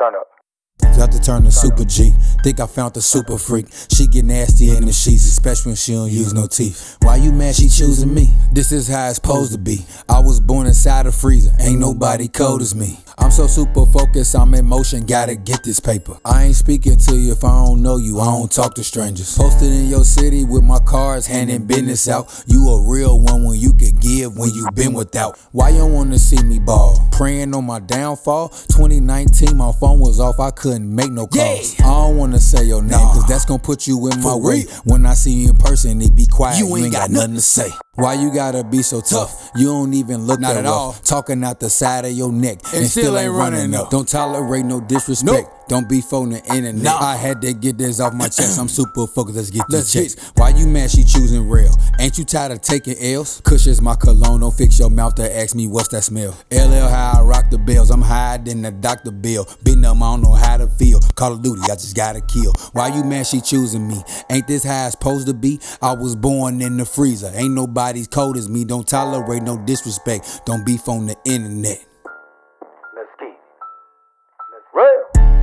Turn up. Got to turn to super G. Think I found the super freak. She get nasty in the sheets, especially when she don't use no teeth. Why you mad she choosing me? This is how it's supposed to be. I was born inside a freezer. Ain't nobody cold as me. I'm so super focused, I'm in motion, gotta get this paper. I ain't speaking to you if I don't know you, I don't talk to strangers. Posted in your city with my cards, handing business out. You a real one when you can give when you been without. Why you wanna see me ball? Praying on my downfall. 2019, my phone was off, I couldn't make no calls. I don't wanna say your name, cause that's gonna put you in my way. When I see you in person, it be quiet, you ain't, got, nothing to say. Why you gotta be so tough? You don't even look Not that at rough. all. Talking out the side of your neck and, still ain't running up. Don't tolerate no disrespect. Don't be on the internet. Nah. I had to get this off my chest. I'm super focused. Let's get Let's these checks. Why you mad? She choosing real. Ain't you tired of taking L's? Kush is my cologne. Don't fix your mouth to ask me what's that smell. LL how I rock the bells. I'm higher than the Dr. Bill. Been them, I don't know how to feel. Call of Duty, I just gotta kill. Why you mad she choosing me? Ain't this how it's supposed to be? I was born in the freezer. Ain't nobody's cold as me. Don't tolerate no disrespect. Don't beef on the internet. Let's keep. Let's.